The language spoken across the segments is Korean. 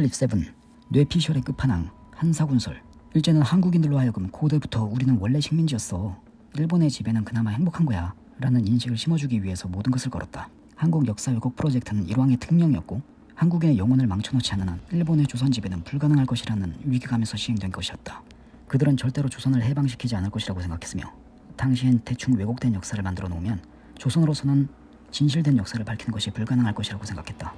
clip seven 뇌피셜의 끝판왕 한사군설 일제는 한국인들로 하여금 고대부터 우리는 원래 식민지였어. 일본의 지배는 그나마 행복한 거야. 라는 인식을 심어주기 위해서 모든 것을 걸었다. 한국 역사 왜곡 프로젝트는 일왕의 특명이었고 한국인의 영혼을 망쳐놓지 않는 한 일본의 조선 지배는 불가능할 것이라는 위기감에서 시행된 것이었다. 그들은 절대로 조선을 해방시키지 않을 것이라고 생각했으며 당시엔 대충 왜곡된 역사를 만들어 놓으면 조선으로서는 진실된 역사를 밝히는 것이 불가능할 것이라고 생각했다.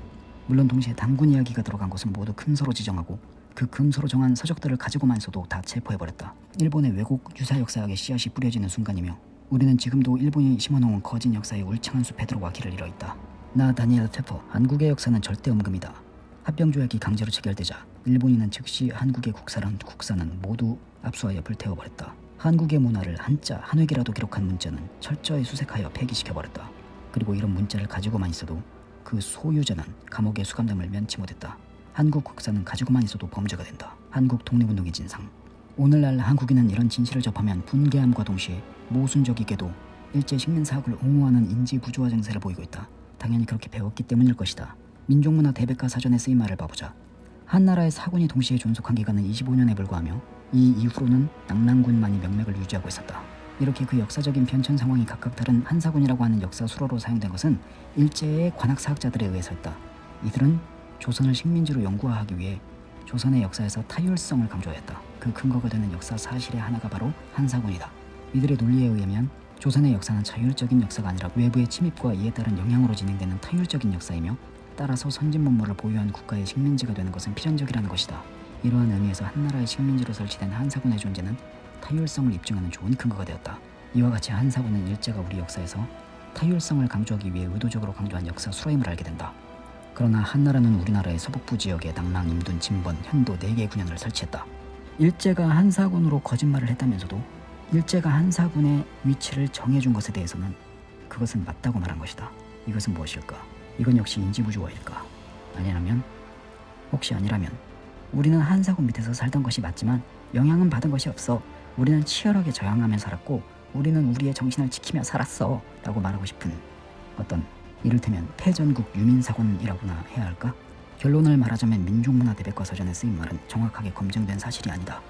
물론 동시에 당군 이야기가 들어간 것은 모두 금서로 지정하고 그 금서로 정한 서적들을 가지고만 있어도 다 체포해버렸다. 일본의 왜곡 유사 역사학의 씨앗이 뿌려지는 순간이며 우리는 지금도 일본이 심어놓은 거진 역사의 울창한 숲에 들어와 길을 잃어 있다. 나 다니엘 테퍼 한국의 역사는 절대 음금이다. 합병조약이 강제로 체결되자 일본인은 즉시 한국의 국사란 국사는 모두 압수하여 불태워버렸다. 한국의 문화를 한자 한 획이라도 기록한 문자는 철저히 수색하여 폐기시켜버렸다. 그리고 이런 문자를 가지고만 있어도 그 소유자는 감옥에 수감됨을 면치 못했다. 한국 국사는 가지고만 있어도 범죄가 된다. 한국 독립운동의 진상. 오늘날 한국인은 이런 진실을 접하면 분개함과 동시에 모순적이게도 일제 식민사학을 옹호하는 인지 부조화 증세를 보이고 있다. 당연히 그렇게 배웠기 때문일 것이다. 민족문화 대백과 사전에 쓰인 말을 봐보자. 한나라의 사군이 동시에 존속한 기간은 25년에 불과하며 이 이후로는 낙랑군만이 명맥을 유지하고 있었다. 이렇게 그 역사적인 변천 상황이 각각 다른 한사군이라고 하는 역사 수로로 사용된 것은 일제의 관학사학자들에 의해서였다. 이들은 조선을 식민지로 연구화하기 위해 조선의 역사에서 타율성을 강조했다. 그 근거가 되는 역사 사실의 하나가 바로 한사군이다. 이들의 논리에 의하면 조선의 역사는 자율적인 역사가 아니라 외부의 침입과 이에 따른 영향으로 진행되는 타율적인 역사이며 따라서 선진 문물을 보유한 국가의 식민지가 되는 것은 필연적이라는 것이다. 이러한 의미에서 한나라의 식민지로 설치된 한사군의 존재는 타율성을 입증하는 좋은 근거가 되었다. 이와 같이 한사군은 일제가 우리 역사에서 타율성을 강조하기 위해 의도적으로 강조한 역사 수로임을 알게 된다. 그러나 한나라는 우리나라의 서북부 지역에 낙랑, 임둔, 진번, 현도 4개의 군현을 설치했다. 일제가 한사군으로 거짓말을 했다면서도 일제가 한사군의 위치를 정해준 것에 대해서는 그것은 맞다고 말한 것이다. 이것은 무엇일까? 이건 역시 인지부조화일까? 아니라면 혹시 아니라면 우리는 한사군 밑에서 살던 것이 맞지만 영향은 받은 것이 없어. 우리는 치열하게 저항하며 살았고 우리는 우리의 정신을 지키며 살았어. 라고 말하고 싶은 어떤 이를테면 패전국 유민사관이라고나 해야 할까? 결론을 말하자면 민족문화 대백과 서전에 쓰인 말은 정확하게 검증된 사실이 아니다.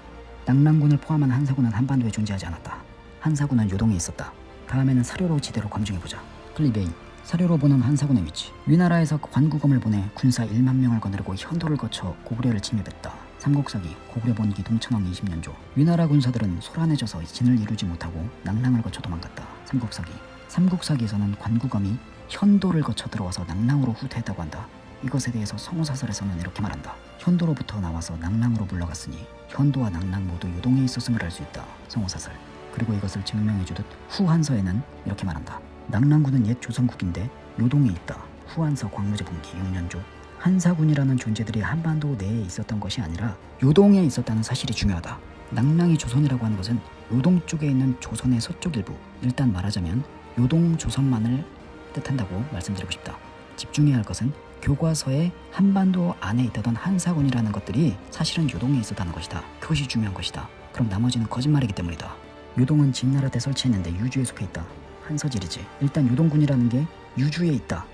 낙랑군을 포함한 한사군은 한반도에 존재하지 않았다. 한사군은 요동에 있었다. 다음에는 사료로 지대로 검증해보자. 클리베이 사료로 보는 한사군의 위치 위나라에서 관구검을 보내 군사 1만 명을 거느리고 현도를 거쳐 고구려를 침입했다. 삼국사기 고구려 본기 동천왕 20년조 위나라 군사들은 소란해져서 진을 이루지 못하고 낙랑을 거쳐 도망갔다. 삼국사기 삼국사기에서는 관구검이 현도를 거쳐 들어와서 낙랑으로 후퇴했다고 한다. 이것에 대해서 성우사설에서는 이렇게 말한다. 현도로부터 나와서 낙랑으로 물러갔으니 현도와 낙랑 모두 요동에 있었음을 알 수 있다. 성우사설. 그리고 이것을 증명해주듯 후한서에는 이렇게 말한다. 낙랑군은 옛 조선국인데 요동에 있다. 후한서 광무제 분기 6년조. 한사군이라는 존재들이 한반도 내에 있었던 것이 아니라 요동에 있었다는 사실이 중요하다. 낙랑이 조선이라고 하는 것은 요동 쪽에 있는 조선의 서쪽 일부. 일단 말하자면 요동 조선만을 뜻한다고 말씀드리고 싶다. 집중해야 할 것은 교과서에 한반도 안에 있다던 한사군이라는 것들이 사실은 요동에 있었다는 것이다. 그것이 중요한 것이다. 그럼 나머지는 거짓말이기 때문이다. 요동은 진나라 때 설치했는데 유주에 속해 있다. 한서질이지. 일단 요동군이라는 게 유주에 있다.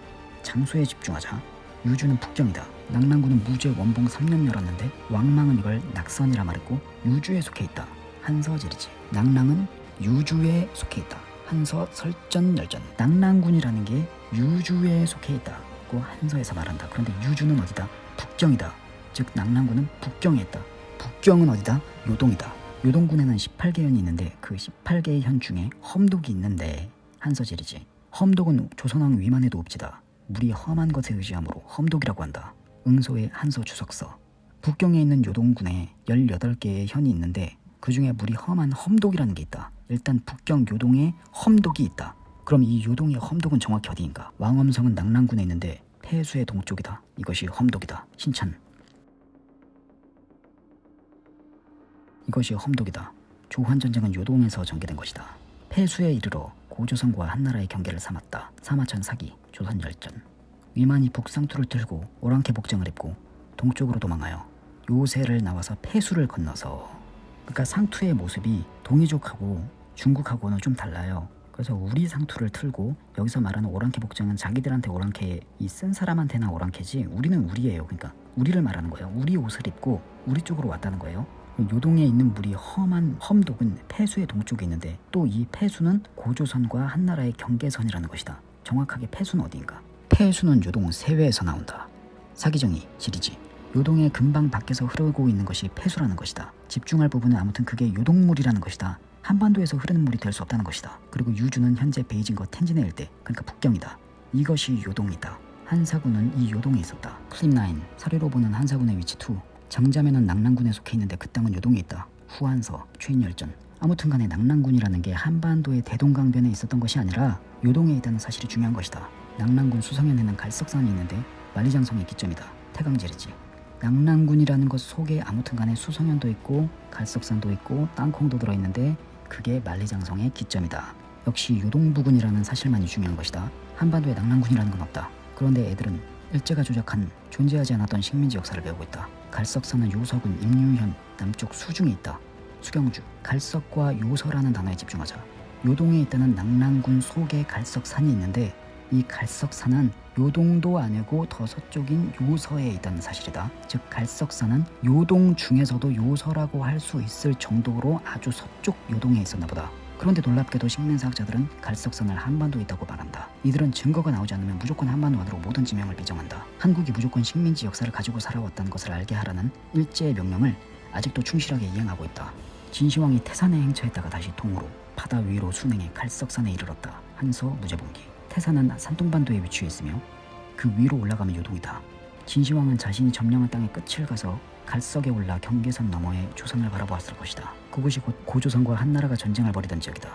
장소에 집중하자. 유주는 북경이다. 낙랑군은 무죄 원봉 3년 열었는데 왕망은 이걸 낙선이라 말했고 유주에 속해 있다. 한서질이지. 낙랑은 유주에 속해 있다. 한서 설전 열전. 낙랑군이라는 게 유주에 속해 있다고 한서에서 말한다. 그런데 유주는 어디다? 북경이다. 즉 낙랑군은 북경에 있다. 북경은 어디다? 요동이다. 요동군에는 18개 현이 있는데 그 18개의 현 중에 험독이 있는데 한서질이지. 험독은 조선왕 위만에도 옵지다. 물이 험한 것에 의지하므로 험독이라고 한다. 응소의 한서 주석서. 북경에 있는 요동군에 18개의 현이 있는데 그 중에 물이 험한 험독이라는 게 있다. 일단 북경 요동에 험독이 있다. 그럼 이 요동의 험독은 정확히 어디인가? 왕엄성은 낙랑군에 있는데 폐수의 동쪽이다. 이것이 험독이다. 신천. 이것이 험독이다. 조환전쟁은 요동에서 전개된 것이다. 폐수에 이르러 고조선과 한나라의 경계를 삼았다. 사마천 사기, 조선열전. 위만이 북상투를 틀고 오랑캐 복장을 입고 동쪽으로 도망하여 요새를 나와서 폐수를 건너서 그러니까 상투의 모습이 동이족하고 중국하고는 좀 달라요. 그래서 우리 상투를 틀고 여기서 말하는 오랑캐 복장은 자기들한테 오랑캐 이 쓴 사람한테나 오랑캐지 우리는 우리예요. 그러니까 우리를 말하는 거예요. 우리 옷을 입고 우리 쪽으로 왔다는 거예요. 요동에 있는 물이 험한 험독은 폐수의 동쪽에 있는데 또 이 폐수는 고조선과 한나라의 경계선이라는 것이다. 정확하게 폐수는 어디인가? 폐수는 요동 세외에서 나온다. 사기정이 지리지. 요동의 근방 밖에서 흐르고 있는 것이 폐수라는 것이다. 집중할 부분은 아무튼 그게 요동물이라는 것이다. 한반도에서 흐르는 물이 될 수 없다는 것이다. 그리고 유주는 현재 베이징과 텐진의 일대, 그러니까 북경이다. 이것이 요동이다. 한사군은 이 요동에 있었다. 클립9 사료로 보는 한사군의 위치 2 장자매는 낙랑군에 속해 있는데 그 땅은 요동에 있다. 후한서, 최인열전 아무튼 간에 낙랑군이라는 게 한반도의 대동강변에 있었던 것이 아니라 요동에 있다는 사실이 중요한 것이다. 낙랑군 수성현에는 갈석산이 있는데 만리장성이 기점이다. 태강제리지. 낙랑군이라는 것 속에 아무튼 간에 수성현도 있고 갈석산도 있고 땅콩도 들어있는데 그게 만리장성의 기점이다. 역시 요동부군이라는 사실만이 중요한 것이다. 한반도에 낙랑군이라는 건 없다. 그런데 애들은 일제가 조작한 존재하지 않았던 식민지 역사를 배우고 있다. 갈석산은 요서군 임유현 남쪽 수중에 있다. 수경주 갈석과 요서라는 단어에 집중하자. 요동에 있다는 낙랑군 속에 갈석산이 있는데 이 갈석산은 요동도 아니고 더 서쪽인 요서에 있다는 사실이다. 즉 갈석산은 요동 중에서도 요서라고 할 수 있을 정도로 아주 서쪽 요동에 있었나 보다. 그런데 놀랍게도 식민사학자들은 갈석산을 한반도에 있다고 말한다. 이들은 증거가 나오지 않으면 무조건 한반도 안으로 모든 지명을 비정한다. 한국이 무조건 식민지 역사를 가지고 살아왔다는 것을 알게 하라는 일제의 명령을 아직도 충실하게 이행하고 있다. 진시황이 태산에 행차했다가 다시 동으로 바다 위로 순행해 갈석산에 이르렀다. 한서 무제봉기. 태산은 산동반도에 위치해 있으며 그 위로 올라가면 요동이다. 진시황은 자신이 점령한 땅의 끝을 가서 갈석에 올라 경계선 너머에 조선을 바라보았을 것이다. 그곳이 곧 고조선과 한나라가 전쟁을 벌이던 지역이다.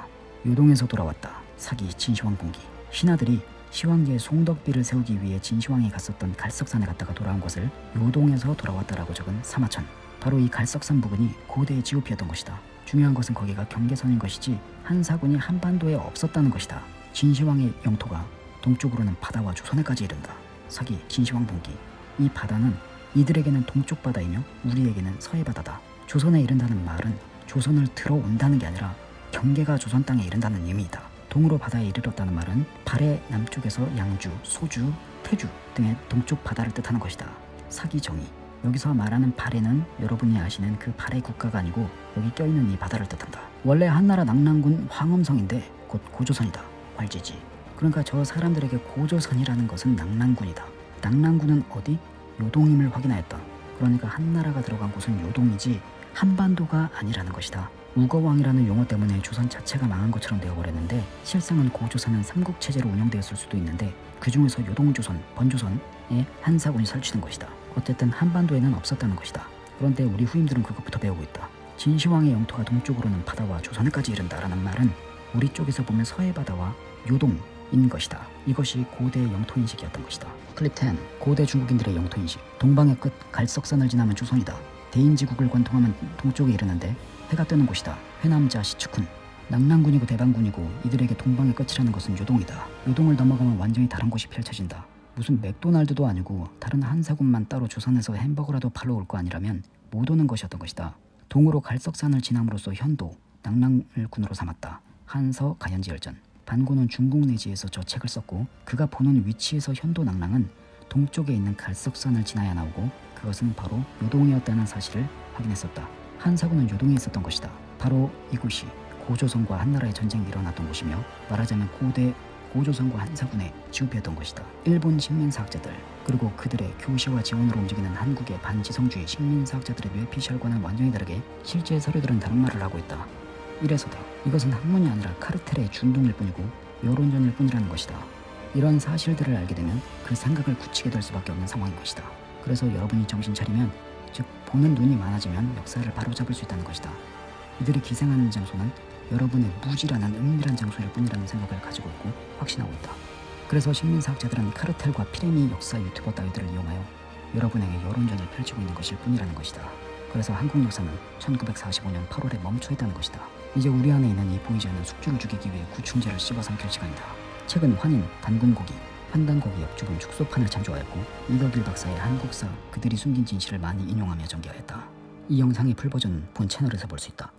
요동에서 돌아왔다. 사기 진시황 봉기. 신하들이 시황제에 송덕비를 세우기 위해 진시황이 갔었던 갈석산에 갔다가 돌아온 것을 요동에서 돌아왔다라고 적은 사마천. 바로 이 갈석산 부근이 고대의 지오피였던 것이다. 중요한 것은 거기가 경계선인 것이지 한 사군이 한반도에 없었다는 것이다. 진시황의 영토가 동쪽으로는 바다와 조선에까지 이른다. 사기 진시황 봉기. 이 바다는 이들에게는 동쪽 바다이며 우리에게는 서해 바다다. 조선에 이른다는 말은 조선을 들어온다는 게 아니라 경계가 조선 땅에 이른다는 의미이다. 동으로 바다에 이르렀다는 말은 발해 남쪽에서 양주, 소주, 태주 등의 동쪽 바다를 뜻하는 것이다. 사기 정의. 여기서 말하는 발해는 여러분이 아시는 그 발해 국가가 아니고 여기 껴있는 이 바다를 뜻한다. 원래 한나라 낙랑군 황엄성인데 곧 고조선이다. 괄지지. 그러니까 저 사람들에게 고조선이라는 것은 낙랑군이다. 낙랑군은 어디? 요동임을 확인하였다. 그러니까 한나라가 들어간 곳은 요동이지 한반도가 아니라는 것이다. 우거왕이라는 용어 때문에 조선 자체가 망한 것처럼 되어버렸는데 실상은 고조선은 삼국체제로 운영되었을 수도 있는데 그 중에서 요동조선, 번조선에 한사군이 설치된 것이다. 어쨌든 한반도에는 없었다는 것이다. 그런데 우리 후임들은 그것부터 배우고 있다. 진시황의 영토가 동쪽으로는 바다와 조선까지 이른다라는 말은 우리 쪽에서 보면 서해 바다와 요동인 것이다. 이것이 고대의 영토인식이었던 것이다. 클립 10. 고대 중국인들의 영토인식. 동방의 끝 갈석산을 지나면 조선이다. 대인지국을 관통하면 동쪽에 이르는데 해가 뜨는 곳이다. 회남자 시축훈. 낙랑군이고 대방군이고 이들에게 동방의 끝이라는 것은 요동이다. 요동을 넘어가면 완전히 다른 곳이 펼쳐진다. 무슨 맥도날드도 아니고 다른 한사군만 따로 조선에서 햄버거라도 팔러 올 거 아니라면 못 오는 것이었던 것이다. 동으로 갈석산을 지남으로써 현도, 낙랑을 군으로 삼았다. 한서 가연지열전. 반고는 중국 내지에서 저 책을 썼고 그가 보는 위치에서 현도 낙랑은 동쪽에 있는 갈석산을 지나야 나오고 그것은 바로 요동이었다는 사실을 확인했었다. 한사군은 요동에 있었던 것이다. 바로 이곳이 고조선과 한나라의 전쟁이 일어났던 곳이며 말하자면 고대 고조선과 한사군의 지우피였던 것이다. 일본 식민사학자들 그리고 그들의 교시와 지원으로 움직이는 한국의 반지성주의 식민사학자들의 뇌피셜과는 완전히 다르게 실제 서류들은 다른 말을 하고 있다. 이래서다. 이것은 학문이 아니라 카르텔의 준동일 뿐이고 여론전일 뿐이라는 것이다. 이런 사실들을 알게 되면 그 생각을 굳히게 될 수밖에 없는 상황인 것이다. 그래서 여러분이 정신 차리면 즉 보는 눈이 많아지면 역사를 바로잡을 수 있다는 것이다. 이들이 기생하는 장소는 여러분의 무지라는 은밀한 장소일 뿐이라는 생각을 가지고 있고 확신하고 있다. 그래서 식민사학자들은 카르텔과 피레미 역사 유튜버 따위들을 이용하여 여러분에게 여론전을 펼치고 있는 것일 뿐이라는 것이다. 그래서 한국 역사는 1945년 8월에 멈춰 있다는 것이다. 이제 우리 안에 있는 이 보이지 않는 숙주를 죽이기 위해 구충제를 씹어삼킬 시간이다. 최근 환인, 단군고기, 한단고기 역주금 축소판을 참조하였고 이덕일 박사의 한국사 그들이 숨긴 진실을 많이 인용하며 전개하였다. 이 영상의 풀버전은 본 채널에서 볼 수 있다.